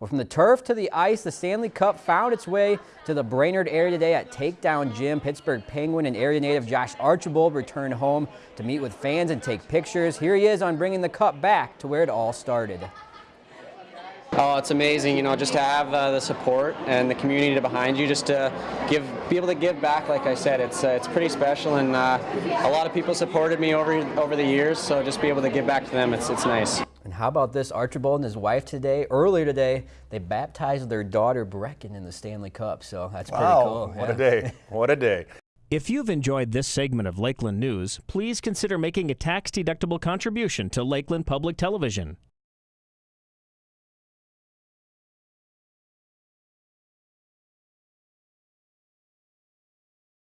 Well, from the turf to the ice, the Stanley Cup found its way to the Brainerd area today at Takedown Gym. Pittsburgh Penguin and area native Josh Archibald returned home to meet with fans and take pictures. Here he is on bringing the cup back to where it all started. Oh, it's amazing, you know, just to have uh, the support and the community behind you, just to give, be able to give back. Like I said, it's uh, it's pretty special, and uh, a lot of people supported me over over the years. So just be able to give back to them, it's it's nice. And how about this? Archibald and his wife today, earlier today, they baptized their daughter Brecken in the Stanley Cup. So that's pretty wow, cool. What yeah. a day! What a day! If you've enjoyed this segment of Lakeland News, please consider making a tax-deductible contribution to Lakeland Public Television.